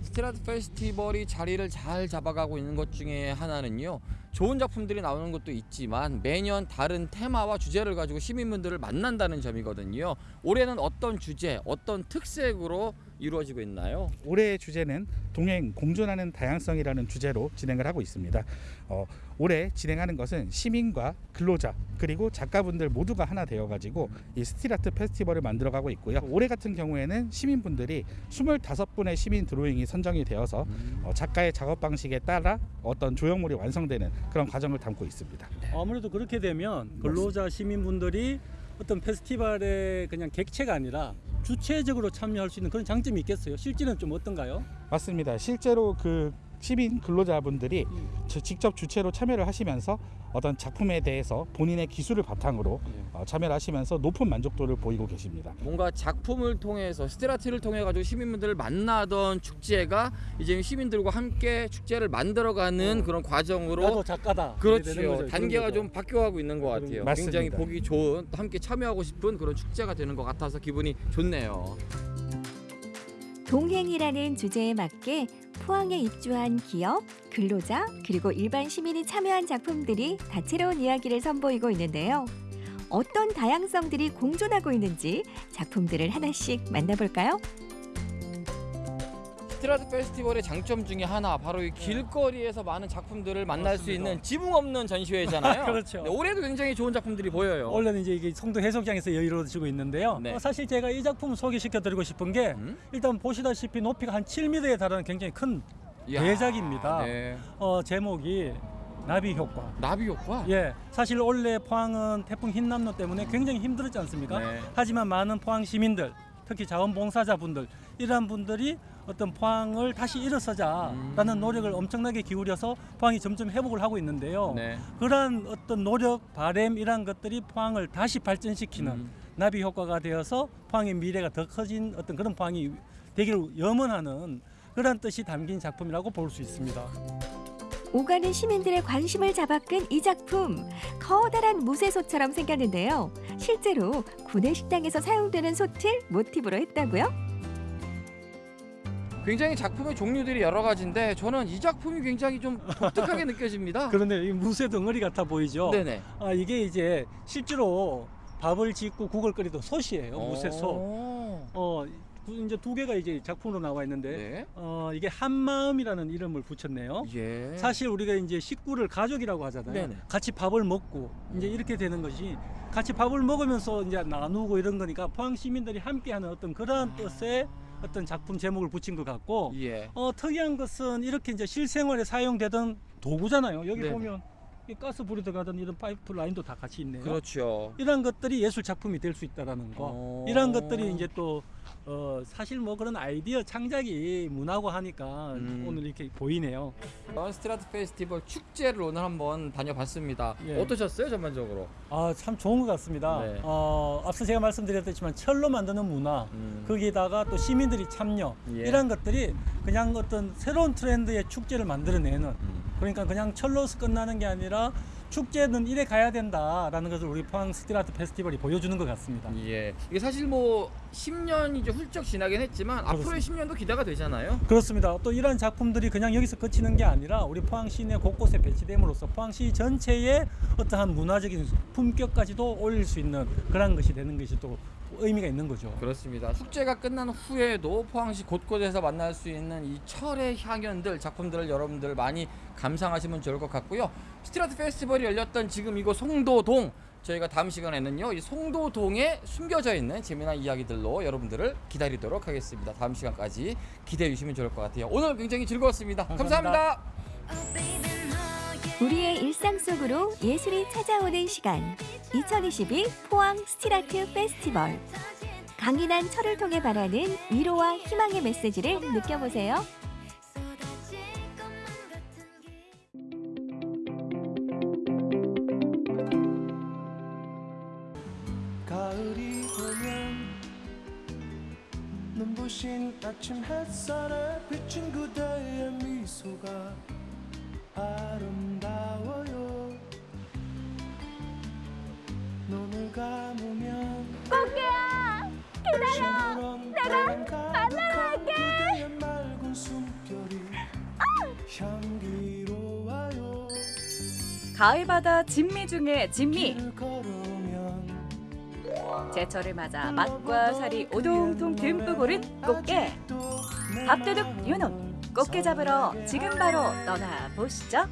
스틸아트 페스티벌이 자리를 잘 잡아가고 있는 것 중에 하나는요. 좋은 작품들이 나오는 것도 있지만 매년 다른 테마와 주제를 가지고 시민분들을 만난다는 점이거든요. 올해는 어떤 주제, 어떤 특색으로 이루어지고 있나요? 올해의 주제는 동행 공존하는 다양성이라는 주제로 진행을 하고 있습니다. 어, 올해 진행하는 것은 시민과 근로자 그리고 작가분들 모두가 하나 되어가지고 이 스틸아트 페스티벌을 만들어가고 있고요. 올해 같은 경우에는 시민분들이 25분의 시민 드로잉이 선정이 되어서 어, 작가의 작업 방식에 따라 어떤 조형물이 완성되는 그런 과정을 담고 있습니다. 아무래도 그렇게 되면 근로자 시민분들이 어떤 페스티벌의 그냥 객체가 아니라 주체적으로 참여할 수 있는 그런 장점이 있겠어요. 실제는 좀 어떤가요? 맞습니다. 실제로 그 시민 근로자분들이 저- 직접 주체로 참여를 하시면서 어떤 작품에 대해서 본인의 기술을 바탕으로 어, 참여를 하시면서 높은 만족도를 보이고 계십니다. 뭔가 작품을 통해서 스트라트를 통해 가지고 시민분들을 만나던 축제가 이제 시민들과 함께 축제를 만들어가는 그런 과정으로 나도 작가다. 그렇죠. 단계가 좀 바뀌어가고 있는 것 같아요. 맞습니다. 굉장히 보기 좋은 또 함께 참여하고 싶은 그런 축제가 되는 것 같아서 기분이 좋네요. 동행이라는 주제에 맞게 포항에 입주한 기업, 근로자, 그리고 일반 시민이 참여한 작품들이 다채로운 이야기를 선보이고 있는데요. 어떤 다양성들이 공존하고 있는지 작품들을 하나씩 만나볼까요? 스트라트 페스티벌의 장점 중에 하나 바로 이 길거리에서 많은 작품들을 만날 수 있는 지붕 없는 전시회잖아요. 그렇죠. 네, 올해도 굉장히 좋은 작품들이 보여요. 원래는 이제 이게 성도 해수욕장에서 여유로워지고 있는데요. 네. 어, 사실 제가 이 작품을 소개시켜드리고 싶은 게 음? 일단 보시다시피 높이가 한 7m에 달하는 굉장히 큰 이야, 대작입니다. 네. 어, 제목이 나비 효과. 나비 효과? 예. 사실 원래 포항은 태풍 흰남노 때문에 굉장히 힘들었지 않습니까? 네. 하지만 많은 포항 시민들, 특히 자원봉사자분들 이러한 분들이 어떤 포항을 다시 일어서자라는 노력을 엄청나게 기울여서 포항이 점점 회복을 하고 있는데요. 네. 그러한 어떤 노력, 바램 이런 것들이 포항을 다시 발전시키는 음. 나비 효과가 되어서 포항의 미래가 더 커진 어떤 그런 포항이 되기를 염원하는 그런 뜻이 담긴 작품이라고 볼 수 있습니다. 오가는 시민들의 관심을 잡아끈 이 작품 커다란 무쇠소처럼 생겼는데요. 실제로 구내식당에서 사용되는 소틀 모티브로 했다고요? 굉장히 작품의 종류들이 여러 가지인데 저는 이 작품이 굉장히 좀 독특하게 느껴집니다. 그런데 이 무쇠 덩어리 같아 보이죠? 네네. 아 이게 이제 실제로 밥을 짓고 국을 끓이던 솥이에요. 무쇠 솥. 오. 어 두- 이제 두 개가 이제 작품으로 나와 있는데 네. 어 이게 한마음이라는 이름을 붙였네요. 예. 사실 우리가 이제 식구를 가족이라고 하잖아요. 네네. 같이 밥을 먹고 이제 이렇게 되는 것이 같이 밥을 먹으면서 이제 나누고 이런 거니까 포항 시민들이 함께하는 어떤 그러한 뜻의 어떤 작품 제목을 붙인 것 같고 예. 어 특이한 것은 이렇게 이제 실생활에 사용되던 도구잖아요. 여기 네네. 보면 이 가스 불이 들어가던 이런 파이프 라인도 다 같이 있네요. 그렇죠. 이런 것들이 예술 작품이 될 수 있다라는 거. 어. 이런 것들이 이제 또 어, 사실 뭐 그런 아이디어 창작이 문화고 하니까 음. 오늘 이렇게 보이네요. 스틸아트 페스티벌 축제를 오늘 한번 다녀봤습니다. 예. 어떠셨어요 전반적으로? 아 참 좋은 것 같습니다. 네. 어, 앞서 제가 말씀드렸듯지만 철로 만드는 문화 음. 거기에다가 또 시민들이 참여 예. 이런 것들이 그냥 어떤 새로운 트렌드의 축제를 만들어내는 음. 그러니까 그냥 철로서 끝나는 게 아니라 축제는 이래 가야 된다라는 것을 우리 포항 스틸아트 페스티벌이 보여주는 것 같습니다. 예. 이게 사실 뭐 10년이 이제 훌쩍 지나긴 했지만 앞으로의 10년도 기대가 되잖아요. 그렇습니다. 또 이러한 작품들이 그냥 여기서 그치는 게 아니라 우리 포항 시내 곳곳에 배치됨으로써 포항시 전체의 어떠한 문화적인 품격까지도 올릴 수 있는 그런 것이 되는 것이 또 의미가 있는 거죠. 그렇습니다. 축제가 끝난 후에도 포항시 곳곳에서 만날 수 있는 이 철의 향연들 작품들을 여러분들 많이 감상하시면 좋을 것 같고요. 스틸아트 페스티벌이 열렸던 지금 이곳 송도동 저희가 다음 시간에는요 이 송도동에 숨겨져 있는 재미난 이야기들로 여러분들을 기다리도록 하겠습니다. 다음 시간까지 기대해 주시면 좋을 것 같아요. 오늘 굉장히 즐거웠습니다 감사합니다. 우리의 일상 속으로 예술이 찾아오는 시간 2022 포항 스틸아트 페스티벌 강인한 철을 통해 바라는 위로와 희망의 메시지를 느껴보세요. 가을 바다 진미 중에 진미. 제철을 맞아 맛과 살이 오동통 듬뿍 오른 꽃게. 밥도둑 요놈 꽃게 잡으러 지금 바로 떠나 보시죠.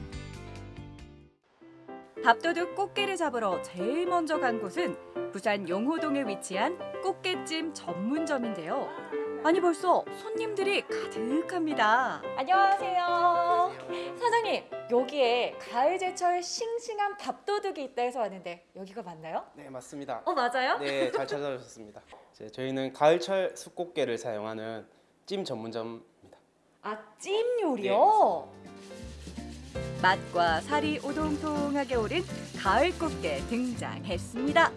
밥도둑 꽃게를 잡으러 제일 먼저 간 곳은 부산 용호동에 위치한 꽃게찜 전문점인데요. 아니 벌써 손님들이 가득합니다. 안녕하세요. 사장님, 여기에 가을 제철 싱싱한 밥도둑이 있다 해서 왔는데 여기가 맞나요? 네 맞습니다. 어, 맞아요? 네 잘 찾아주셨습니다. 저희는 가을철 숯꽃게를 사용하는 찜 전문점입니다. 아, 찜 요리요? 맛과 살이 오동통하게 오른 가을 꽃게 등장했습니다.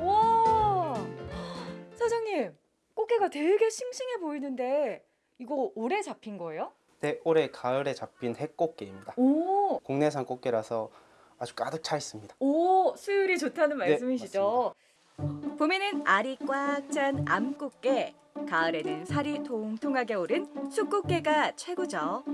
와! 사장님, 꽃게가 되게 싱싱해 보이는데 이거 올해 잡힌 거예요? 네 올해 가을에 잡힌 해꽃게입니다. 오! 국내산 꽃게라서 아주 가득 차 있습니다. 오, 수율이 좋다는 네, 말씀이시죠? 봄에는 알이 꽉 찬 암꽃게, 가을에는 살이 통통하게 오른 숯꽃게가 최고죠.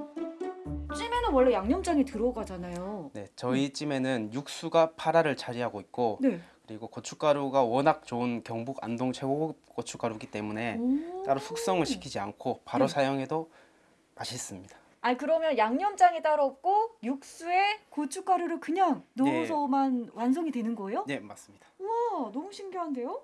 찜에는 원래 양념장이 들어가잖아요. 네 저희 찜에는 육수가 파라를 차지하고 있고 네. 그리고 고춧가루가 워낙 좋은 경북 안동 최고 고춧가루이기 때문에 따로 숙성을 시키지 않고 바로 네. 사용해도 맛있습니다. 아니 그러면 양념장이 따로 없고 육수에 고춧가루를 그냥 네. 넣어서만 완성이 되는 거예요? 네 맞습니다. 우와 너무 신기한데요?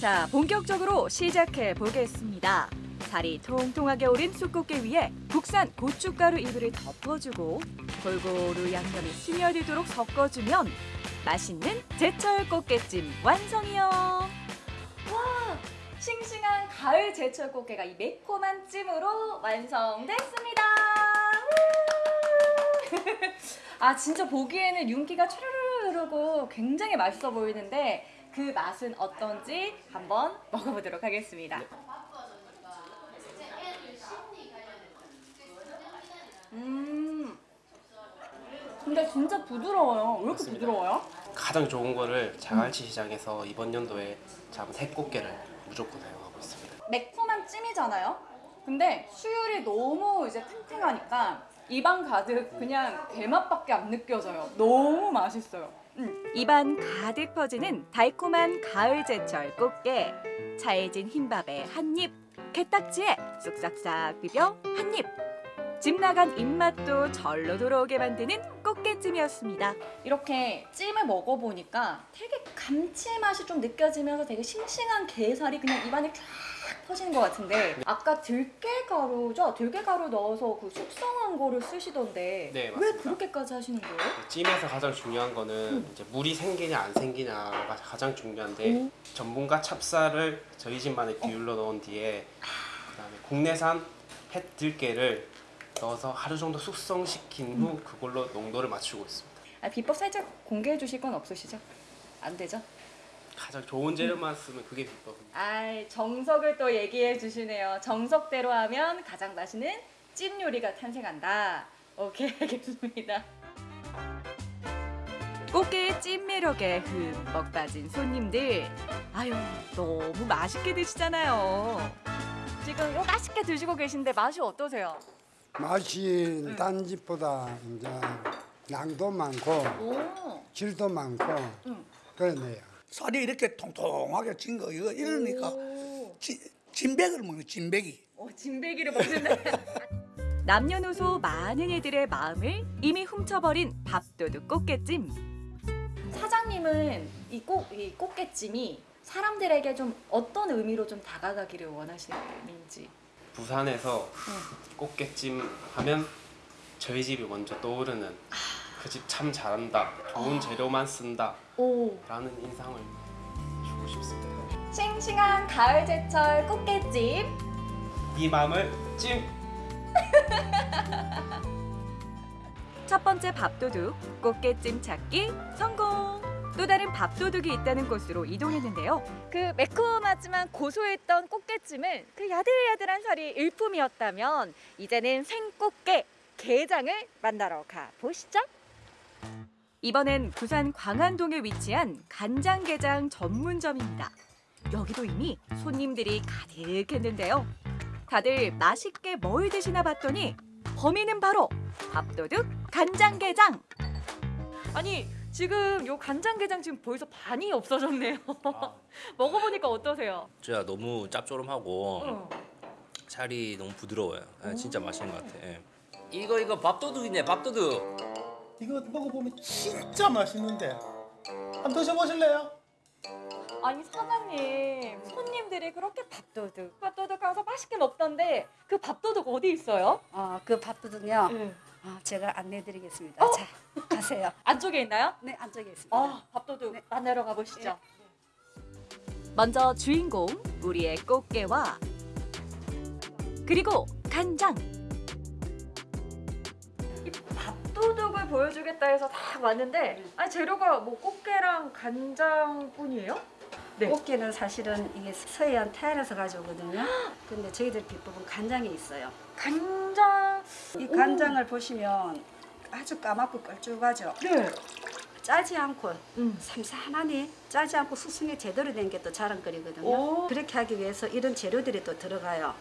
자, 본격적으로 시작해 보겠습니다. 살이 통통하게 오른 숯꽃게 위에 국산 고춧가루 이불을 덮어주고 골고루 양념이 스며들도록 섞어주면 맛있는 제철 꽃게찜 완성이요. 와 싱싱한 가을 제철 꽃게가 이 매콤한 찜으로 완성됐습니다. 아 진짜 보기에는 윤기가 추르르 흐르고 굉장히 맛있어 보이는데 그 맛은 어떤지 한번 먹어보도록 하겠습니다. 음. 근데 진짜 부드러워요. 왜 이렇게 맞습니다. 부드러워요? 가장 좋은 거를 자갈치 시장에서 이번 연도에 잡은 해꽃게를 무조건 사용하고 있습니다. 매콤한 찜이잖아요. 근데 수율이 너무 이제 탱탱하니까 입안 가득 그냥 대맛밖에 안 느껴져요. 너무 맛있어요. 음. 입안 가득 퍼지는 달콤한 가을 제철 꽃게. 차해진 흰밥에 한 입, 게딱지에 쑥싹싹 비벼 한 입. 집 나간 입맛도 절로 돌아오게 만드는 꽃게찜이었습니다. 이렇게 찜을 먹어보니까 되게 감칠맛이 좀 느껴지면서 되게 싱싱한 게살이 그냥 입안에 쫙 퍼지는 것 같은데 아까 들깨가루죠? 들깨가루 넣어서 그 숙성한 거를 쓰시던데 네, 왜 맞습니다. 그렇게까지 하시는 거예요? 찜에서 가장 중요한 거는 음. 이제 물이 생기냐 안 생기냐가 가장 중요한데 오. 전분과 찹쌀을 저희 집만의 어. 비율로 넣은 뒤에 그 다음에 국내산 햇 들깨를 넣어서 하루 정도 숙성시킨 후 음. 그걸로 농도를 맞추고 있습니다. 아, 비법 살짝 공개해 주실 건 없으시죠? 안 되죠? 가장 좋은 재료만 쓰면 그게 비법입니다. 아, 정석을 또 얘기해 주시네요. 정석대로 하면 가장 맛있는 찜 요리가 탄생한다. 오케이, 알겠습니다. 꽃게의 찜 매력에 흠뻑 빠진 손님들. 아유, 너무 맛있게 드시잖아요. 지금 맛있게 드시고 계신데 맛이 어떠세요? 맛이 딴 집보다 이제 양도 많고 오. 질도 많고 그러네요. 살이 이렇게 통통하게 찐 거 이거 이러니까 진, 진백을 먹는 진백이. 어, 진배기를 먹는다. 남녀노소 많은 이들의 마음을 이미 훔쳐버린 밥도둑 꽃게찜. 사장님은 이 꽃, 이 꽃게찜이 사람들에게 좀 어떤 의미로 좀 다가가기를 원하시는지. 부산에서 꽃게찜 하면 저희 집이 먼저 떠오르는 그 집 참 잘한다, 좋은 재료만 쓴다 오. 라는 인상을 주고 싶습니다. 싱싱한 가을 제철 꽃게찜. 네 마음을 찜. 첫 번째 밥도둑 꽃게찜 찾기 성공. 또 다른 밥도둑이 있다는 곳으로 이동했는데요. 그 매콤하지만 고소했던 꽃게찜은 그 야들야들한 살이 일품이었다면 이제는 생꽃게 게장을 만나러 가 보시죠. 이번엔 부산 광안동에 위치한 간장게장 전문점입니다. 여기도 이미 손님들이 가득했는데요. 다들 맛있게 뭘 드시나 봤더니 범인은 바로 밥도둑 간장게장. 아니 지금 요 간장게장 지금 벌써 반이 없어졌네요. 먹어보니까 어떠세요? 진짜 너무 짭조름하고 어. 살이 너무 부드러워요. 아, 진짜 맛있는 것 같아. 예. 이거 이거 밥도둑이네 밥도둑. 이거 먹어보면 진짜 맛있는데 한번 드셔보실래요? 아니 사장님 손님들이 그렇게 밥도둑 밥도둑 가서 맛있게 먹던데 그 밥도둑 어디 있어요? 어, 그 밥도둑요. 네. 어, 제가 안내드리겠습니다. 자, 가세요. 안쪽에 있나요? 네, 안쪽에 있습니다. 아 밥도둑 만나러 가보시죠. 먼저 주인공 우리의 꽃게와 그리고 간장. 밥도둑을 보여주겠다 해서 딱 왔는데 아니 재료가 뭐 꽃게랑 간장뿐이에요? 네. 꽃게는 사실은 이게 서해안 태안에서 가져오거든요. 근데 저희들 비법은 간장에 있어요. 간장. 이 간장을 보시면 아주 까맣고 걸쭉하죠. 네. 짜지 않고 삼삼하니 짜지 않고 수승에 제대로 된 게 또 자랑거리거든요. 오. 그렇게 하기 위해서 이런 재료들이 또 들어가요.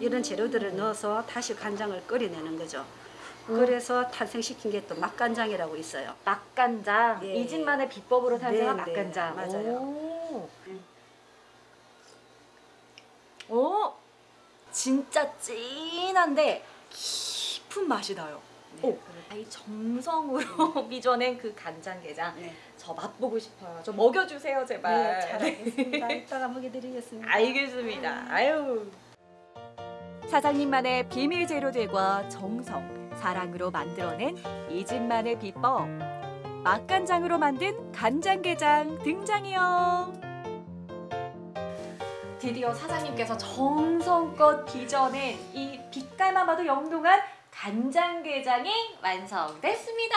이런 재료들을 넣어서 다시 간장을 끓여내는 거죠. 그래서 탄생시킨 게 또 맛간장이라고 있어요. 맛간장. 예. 이 집만의 비법으로 탄생한 네, 네, 맛간장. 맞아요. 오. 오. 진짜 진한데 깊은 맛이 나요. 오. 이 정성으로 빚어낸 그 간장게장. 저 맛보고 싶어요. 저 먹여주세요, 제발. 네, 잘 알겠습니다. 이따가 먹여드리겠습니다. 알겠습니다. 아유. 사장님만의 비밀 재료들과 정성, 사랑으로 만들어낸 이 집만의 비법. 맛간장으로 만든 간장게장 등장이요. 드디어 사장님께서 정성껏 빚어낸 이 빛깔만 봐도 영롱한 간장게장이 완성됐습니다.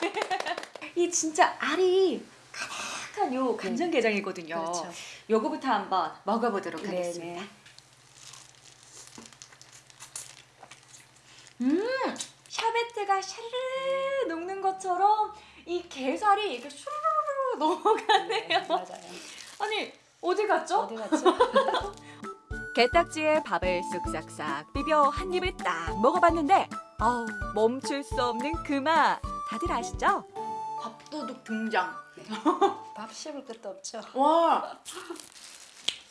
이 진짜 알이 가득한 요 간장게장이거든요. 그렇죠. 요거부터 한번 먹어보도록 네, 하겠습니다. 음, 샤베트가 샤르르 녹는 것처럼 이 게살이 이렇게 슈르르 넘어가네요. 맞아요. 아니 어디 갔죠? 어디 갔죠? 게딱지에 밥을 쓱싹싹 비벼 한 입을 딱 먹어봤는데 아우 멈출 수 없는 그 맛 다들 아시죠? 밥도둑 등장. 밥 씹을 것도 없죠. 와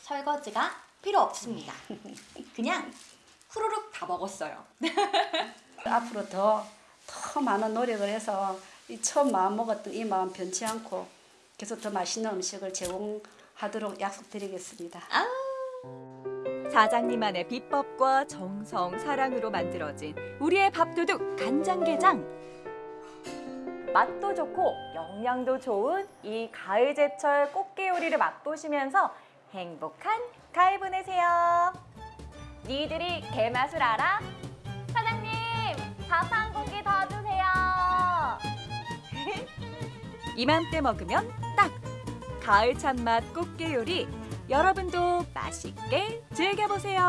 설거지가 필요 없습니다. 그냥 후루룩 다 먹었어요. 앞으로 더, 더 많은 노력을 해서 이 처음 마음 먹었던 이 마음 변치 않고 계속 더 맛있는 음식을 제공 하도록 약속드리겠습니다. 사장님만의 비법과 정성, 사랑으로 만들어진 우리의 밥도둑 간장게장. 맛도 좋고 영양도 좋은 이 가을 제철 꽃게 요리를 맛보시면서 행복한 가을 보내세요. 니들이 게맛을 알아? 사장님, 밥 한 공기 더 주세요. 이맘때 먹으면 딱 가을 참맛 꽃게 요리. 여러분도 맛있게 즐겨보세요.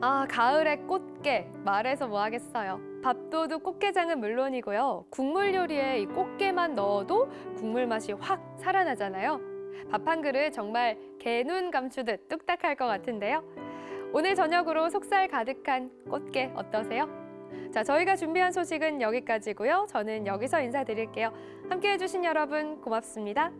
아, 가을의 꽃게. 말해서 뭐 하겠어요. 밥도둑 꽃게장은 물론이고요. 국물 요리에 이 꽃게만 넣어도 국물 맛이 확 살아나잖아요. 밥 한 그릇 정말 개눈 감추듯 뚝딱할 것 같은데요. 오늘 저녁으로 속살 가득한 꽃게 어떠세요? 자, 저희가 준비한 소식은 여기까지고요. 저는 여기서 인사드릴게요. 함께해 주신 여러분 고맙습니다.